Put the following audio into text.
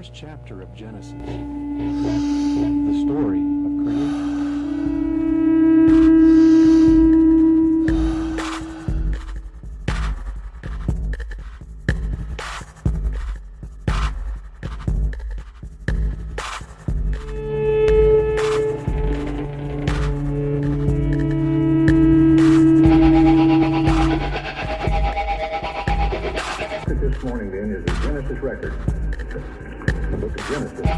first chapter of Genesis, the story of creation. This morning then is the Genesis record. The book of Genesis.